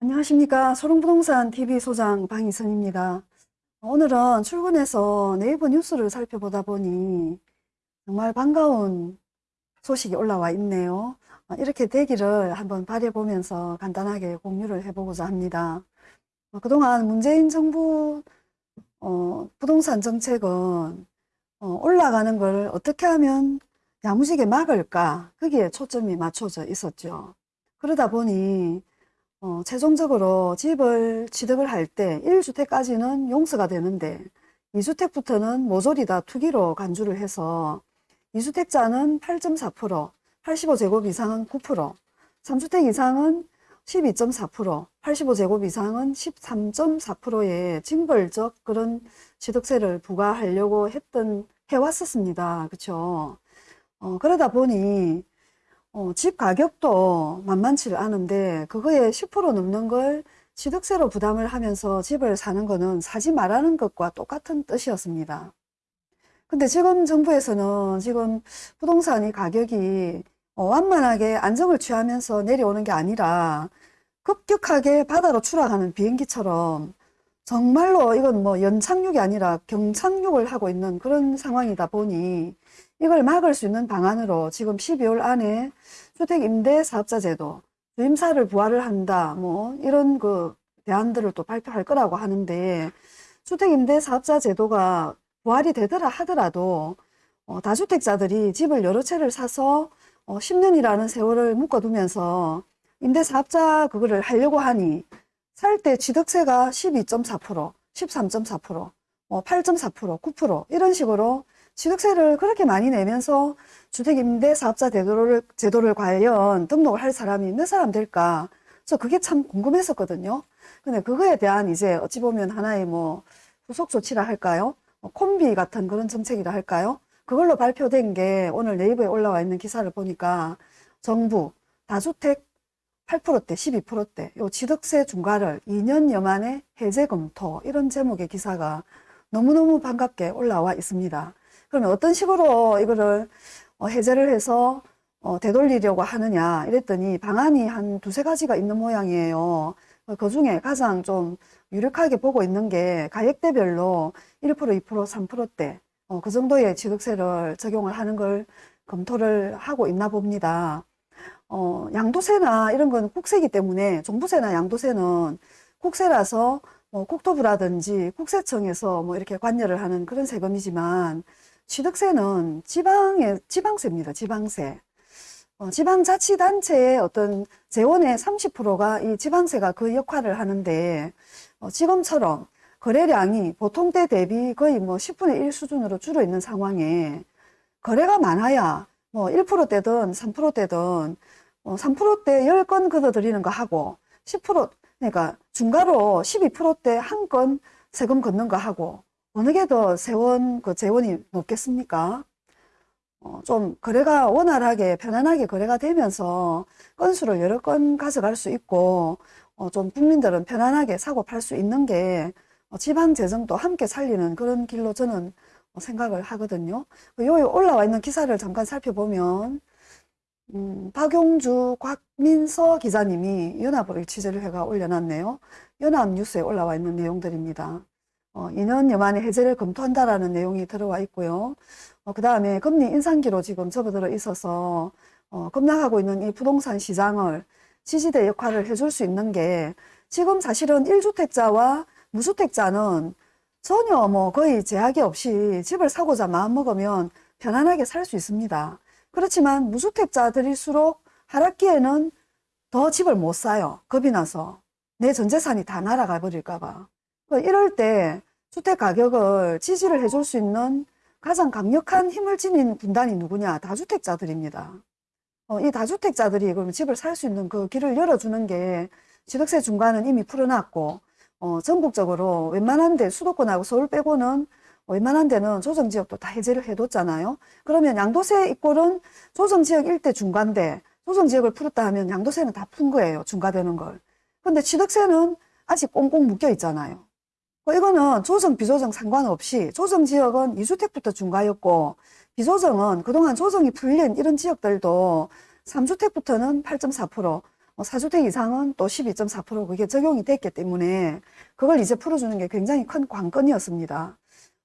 안녕하십니까 소롱부동산 TV 소장 방희선입니다. 오늘은 출근해서 네이버 뉴스를 살펴보다 보니 정말 반가운 소식이 올라와 있네요. 어, 이렇게 되기를 한번 바라보면서 간단하게 공유를 해보고자 합니다. 어, 그동안 문재인 정부 어, 부동산 정책은 올라가는 걸 어떻게 하면 야무지게 막을까 거기에 초점이 맞춰져 있었죠. 그러다 보니 어, 최종적으로 집을 취득을 할 때 1주택까지는 용서가 되는데 2주택부터는 모조리 다 투기로 간주를 해서 2주택자는 8.4%, 85제곱 이상은 9%, 3주택 이상은 12.4%, 85제곱 이상은 13.4%의 징벌적 그런 취득세를 부과하려고 했던 해왔었습니다. 그렇죠? 어, 그러다 보니 어, 집 가격도 만만치 않은데 그거에 10% 넘는 걸 취득세로 부담을 하면서 집을 사는 거는 사지 말라는 것과 똑같은 뜻이었습니다. 근데 지금 정부에서는 지금 부동산이 가격이 어, 완만하게 안정을 취하면서 내려오는 게 아니라 급격하게 바다로 추락하는 비행기처럼 정말로 이건 뭐 연착륙이 아니라 경착륙을 하고 있는 그런 상황이다 보니 이걸 막을 수 있는 방안으로 지금 12월 안에 주택임대사업자 제도, 주임사를 부활을 한다, 뭐 이런 그 대안들을 또 발표할 거라고 하는데 주택임대사업자 제도가 부활이 되더라 하더라도 어, 다주택자들이 집을 여러 채를 사서 어, 10년이라는 세월을 묶어두면서 임대사업자 그거를 하려고 하니 살 때 취득세가 12.4%, 13.4%, 어, 8.4%, 9% 이런 식으로 취득세를 그렇게 많이 내면서 주택임대 사업자 제도를, 제도를 관련 등록을 할 사람이 몇 사람 될까? 저 그게 참 궁금했었거든요. 근데 그거에 대한 이제 어찌 보면 하나의 뭐 후속 조치라 할까요? 뭐 콤비 같은 그런 정책이라 할까요? 그걸로 발표된 게 오늘 네이버에 올라와 있는 기사를 보니까 정부 다주택 8%대, 12%대, 요 취득세 중과를 2년여 만에 해제 검토 이런 제목의 기사가 너무너무 반갑게 올라와 있습니다. 그러면 어떤 식으로 이거를 어, 해제를 해서 어, 되돌리려고 하느냐 이랬더니 방안이 한 두세 가지가 있는 모양이에요. 그 중에 가장 좀 유력하게 보고 있는 게 가액대별로 1%, 2%, 3%대 어, 그 정도의 취득세를 적용을 하는 걸 검토를 하고 있나 봅니다. 어, 양도세나 이런 건 국세이기 때문에 종부세나 양도세는 국세라서 뭐 국토부라든지 국세청에서 뭐 이렇게 관여를 하는 그런 세금이지만 취득세는 지방의 지방세입니다. 지방세. 어, 지방자치단체의 어떤 재원의 30%가 이 지방세가 그 역할을 하는데 어, 지금처럼 거래량이 보통 때 대비 거의 뭐 10분의 1 수준으로 줄어 있는 상황에 거래가 많아야 뭐 1%대든 3%대든 어, 3%대 10건 걷어들이는 거 하고 10% 그러니까 중가로 12%대 한 건 세금 걷는 거 하고 어느 게 더 세원 그 재원이 높겠습니까? 어, 좀 거래가 원활하게 편안하게 거래가 되면서 건수를 여러 건 가져갈 수 있고 어, 좀 국민들은 편안하게 사고 팔 수 있는 게 어, 지방 재정도 함께 살리는 그런 길로 저는 생각을 하거든요. 여기 올라와 있는 기사를 잠깐 살펴보면 음, 박용주, 곽민서 기자님이 연합을 취재를 해가 올려놨네요. 연합뉴스에 올라와 있는 내용들입니다. 어, 2년여 만에 해제를 검토한다라는 내용이 들어와 있고요. 어, 그 다음에 금리 인상기로 지금 접어들어 있어서 어, 급락하고 있는 이 부동산 시장을 지지대 역할을 해줄 수 있는 게 지금 사실은 1주택자와 무주택자는 전혀 뭐 거의 제약이 없이 집을 사고자 마음먹으면 편안하게 살 수 있습니다. 그렇지만 무주택자들일수록 하락기에는 더 집을 못 사요. 겁이 나서. 내 전재산이 다 날아가 버릴까봐. 그 이럴 때 주택 가격을 지지를 해줄 수 있는 가장 강력한 힘을 지닌 군단이 누구냐? 다주택자들입니다. 어, 이 다주택자들이 그럼 집을 살 수 있는 그 길을 열어주는 게 취득세 중과는 이미 풀어놨고 어, 전국적으로 웬만한 데 수도권하고 서울 빼고는 웬만한 데는 조정지역도 다 해제를 해뒀잖아요. 그러면 양도세 입골은 조정지역 일대 중과인데 조정지역을 풀었다 하면 양도세는 다 푼 거예요. 중과되는 걸. 근데 취득세는 아직 꽁꽁 묶여 있잖아요. 뭐 이거는 조정, 비조정 상관없이 조정 지역은 2주택부터 중과였고 비조정은 그동안 조정이 풀린 이런 지역들도 3주택부터는 8.4%, 어, 4주택 이상은 또 12.4% 그게 적용이 됐기 때문에 그걸 이제 풀어주는 게 굉장히 큰 관건이었습니다.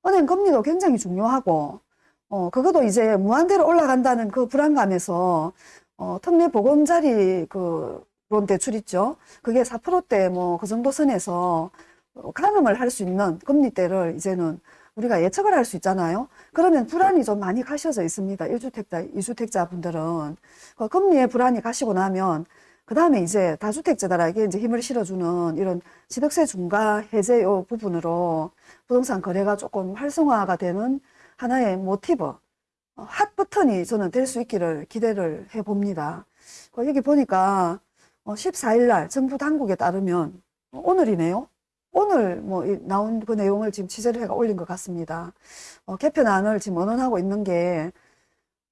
은행 금리도 굉장히 중요하고 어, 그것도 이제 무한대로 올라간다는 그 불안감에서 어, 특례 보금자리 그론 대출 있죠. 그게 4%대 뭐 그 정도 선에서 어, 가늠을 할 수 있는 금리대를 이제는 우리가 예측을 할 수 있잖아요. 그러면 불안이 좀 많이 가셔져 있습니다. 1주택자, 2주택자 분들은. 그 금리에 불안이 가시고 나면 그 다음에 이제 다주택자들에게 이제 힘을 실어주는 이런 취득세 중과 해제 요 부분으로 부동산 거래가 조금 활성화가 되는 하나의 모티브, 어, 핫 버튼이 저는 될 수 있기를 기대를 해 봅니다. 그 여기 보니까 14일 날 정부 당국에 따르면 어, 오늘이네요. 오늘 뭐 이- 나온 그 내용을 지금 취재를 해가 올린 것 같습니다. 어, 개편안을 지금 언론하고 있는 게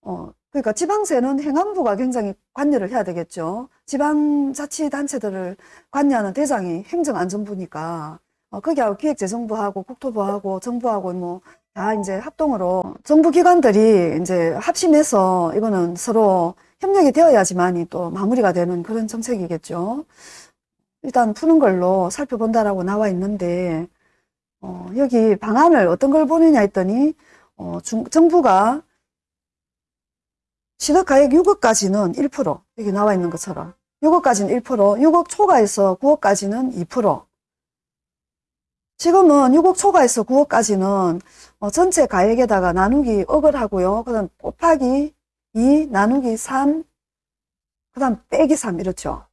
어, 그러니까 지방세는 행안부가 굉장히 관여를 해야 되겠죠. 지방자치단체들을 관여하는 대상이 행정안전부니까 어, 거기하고 기획재정부하고 국토부하고 정부하고 뭐 다 이제 합동으로 정부 기관들이 이제 합심해서 이거는 서로 협력이 되어야지만이 또 마무리가 되는 그런 정책이겠죠. 일단 푸는 걸로 살펴본다라고 나와 있는데 어, 여기 방안을 어떤 걸 보느냐 했더니 어, 중- 정부가 시덕가액 6억까지는 1% 여기 나와 있는 것처럼 6억까지는 1% 6억 초과해서 9억까지는 2% 지금은 6억 초과해서 9억까지는 어, 전체 가액에다가 나누기 억을 하고요. 그 다음 곱하기 2 나누기 3그 다음 빼기 3 이렇죠.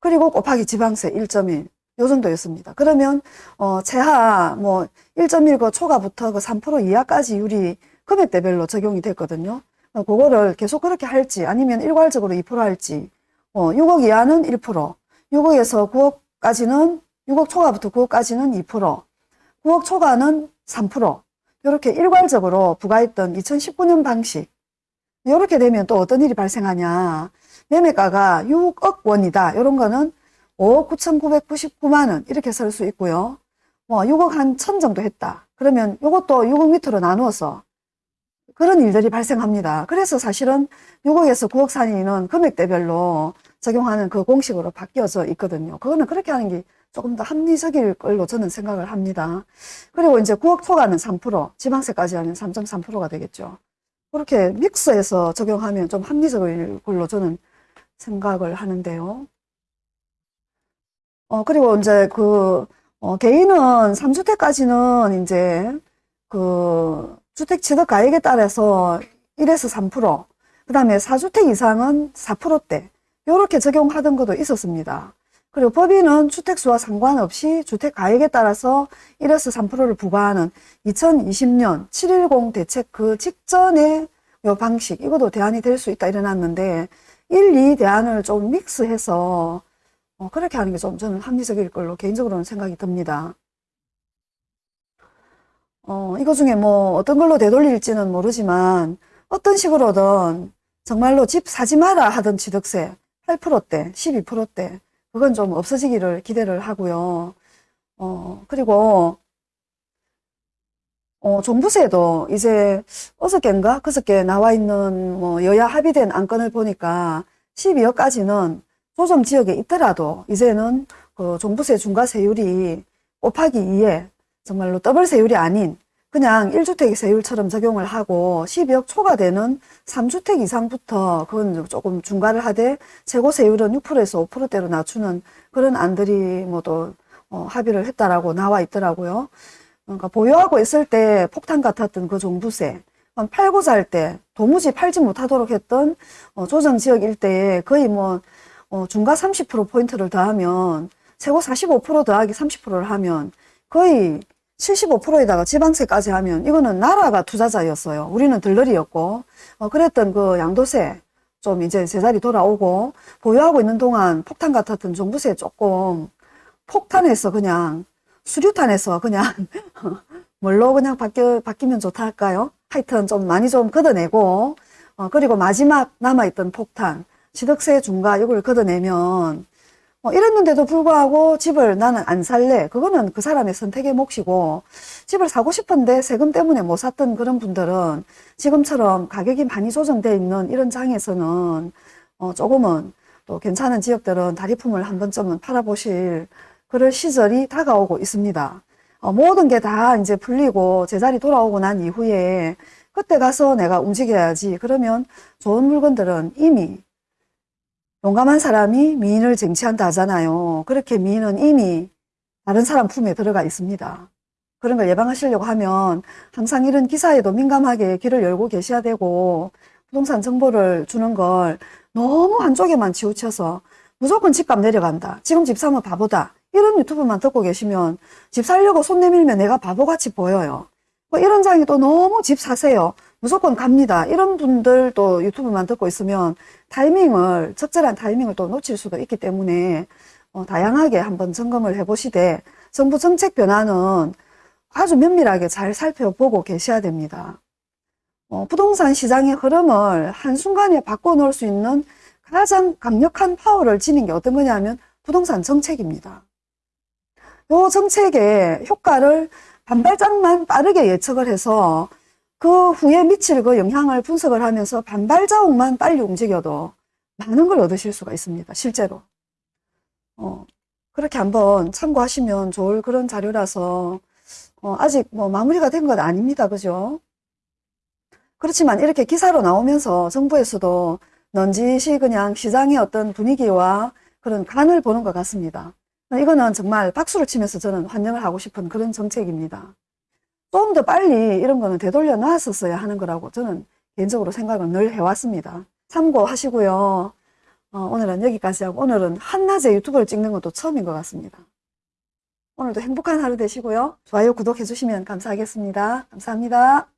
그리고 곱하기 지방세 1.1. 요 정도였습니다. 그러면, 어, 최하, 뭐, 1.1그 초과부터 그 3% 이하까지 유리 금액대별로 적용이 됐거든요. 어, 그거를 계속 그렇게 할지, 아니면 일괄적으로 2% 할지, 어, 6억 이하는 1%, 6억에서 9억까지는, 6억 초과부터 9억까지는 2%, 9억 초과는 3%, 이렇게 일괄적으로 부과했던 2019년 방식. 이렇게 되면 또 어떤 일이 발생하냐. 매매가가 6억 원이다. 이런 거는 5억 9,999만 원 이렇게 쓸수 있고요. 뭐 6억 한 천 정도 했다. 그러면 이것도 6억 밑으로 나누어서 그런 일들이 발생합니다. 그래서 사실은 6억에서 9억 사이는 금액대별로 적용하는 그 공식으로 바뀌어져 있거든요. 그거는 그렇게 하는 게 조금 더 합리적일 걸로 저는 생각을 합니다. 그리고 이제 9억 초과는 3%, 지방세까지 하면 3.3%가 되겠죠. 그렇게 믹스해서 적용하면 좀 합리적일 걸로 저는 생각을 하는데요. 어, 그리고 이제 그, 어, 개인은 3주택까지는 이제 그 주택 취득 가액에 따라서 1에서 3%, 그 다음에 4주택 이상은 4%대, 요렇게 적용하던 것도 있었습니다. 그리고 법인은 주택수와 상관없이 주택 가액에 따라서 1에서 3%를 부과하는 2020년 710 대책 그 직전의 요 방식, 이것도 대안이 될 수 있다 이래놨는데, 1, 2 대안을 좀 믹스해서 어, 그렇게 하는 게 좀 저는 합리적일 걸로 개인적으로는 생각이 듭니다. 어, 이거 중에 뭐 어떤 걸로 되돌릴지는 모르지만 어떤 식으로든 정말로 집 사지 마라 하던 취득세 8%대, 12%대 그건 좀 없어지기를 기대를 하고요. 어, 그리고 어, 종부세도 이제 어저께인가 그저께 나와 있는 뭐 여야 합의된 안건을 보니까 12억까지는 조정 지역에 있더라도 이제는 그 종부세 중과세율이 곱하기 2에 정말로 더블 세율이 아닌 그냥 1주택 세율처럼 적용을 하고 12억 초과되는 3주택 이상부터 그건 조금 중과를 하되 최고 세율은 6%에서 5%대로 낮추는 그런 안들이 뭐또 어, 합의를 했다라고 나와 있더라고요. 그러니까 보유하고 있을 때 폭탄 같았던 그 종부세 팔고자 할때 도무지 팔지 못하도록 했던 어, 조정 지역 일대에 거의 뭐 어, 중과 30% 포인트를 더하면 최고 45% 더하기 30%를 하면 거의 75%에다가 지방세까지 하면 이거는 나라가 투자자였어요. 우리는 들러리였고 어, 그랬던 그 양도세 좀 이제 제자리 돌아오고 보유하고 있는 동안 폭탄 같았던 종부세 조금 폭탄에서 그냥 수류탄에서 그냥 뭘로 그냥 바뀌어, 바뀌면 좋다 할까요? 하여튼 좀 많이 좀 걷어내고 어, 그리고 마지막 남아있던 폭탄 취득세 중과 이걸 걷어내면 뭐 이랬는데도 불구하고 집을 나는 안 살래. 그거는 그 사람의 선택의 몫이고 집을 사고 싶은데 세금 때문에 못 샀던 그런 분들은 지금처럼 가격이 많이 조정되어 있는 이런 장에서는 어, 조금은 또 괜찮은 지역들은 다리품을 한 번쯤은 팔아보실 그럴 시절이 다가오고 있습니다. 어, 모든 게 다 이제 풀리고 제자리 돌아오고 난 이후에 그때 가서 내가 움직여야지. 그러면 좋은 물건들은 이미 용감한 사람이 미인을 쟁취한다 하잖아요. 그렇게 미인은 이미 다른 사람 품에 들어가 있습니다. 그런 걸 예방하시려고 하면 항상 이런 기사에도 민감하게 귀를 열고 계셔야 되고 부동산 정보를 주는 걸 너무 한쪽에만 치우쳐서 무조건 집값 내려간다. 지금 집 사면 바보다. 이런 유튜브만 듣고 계시면 집 살려고 손 내밀면 내가 바보같이 보여요. 뭐 이런 장이 또 너무 집 사세요. 무조건 갑니다. 이런 분들도 유튜브만 듣고 있으면 타이밍을, 적절한 타이밍을 또 놓칠 수도 있기 때문에 어, 다양하게 한번 점검을 해보시되 정부 정책 변화는 아주 면밀하게 잘 살펴보고 계셔야 됩니다. 어, 부동산 시장의 흐름을 한순간에 바꿔놓을 수 있는 가장 강력한 파워를 지닌 게 어떤 거냐면 부동산 정책입니다. 요 정책의 효과를 반발장만 빠르게 예측을 해서 그 후에 미칠 그 영향을 분석을 하면서 반발자국만 빨리 움직여도 많은 걸 얻으실 수가 있습니다. 실제로. 어, 그렇게 한번 참고하시면 좋을 그런 자료라서 어, 아직 뭐 마무리가 된 건 아닙니다. 그죠? 그렇지만 이렇게 기사로 나오면서 정부에서도 넌지시 그냥 시장의 어떤 분위기와 그런 간을 보는 것 같습니다. 이거는 정말 박수를 치면서 저는 환영을 하고 싶은 그런 정책입니다. 좀 더 빨리 이런 거는 되돌려 놨었어야 하는 거라고 저는 개인적으로 생각을 늘 해왔습니다. 참고하시고요. 어, 오늘은 여기까지 하고 오늘은 한낮에 유튜브를 찍는 것도 처음인 것 같습니다. 오늘도 행복한 하루 되시고요. 좋아요, 구독해 주시면 감사하겠습니다. 감사합니다.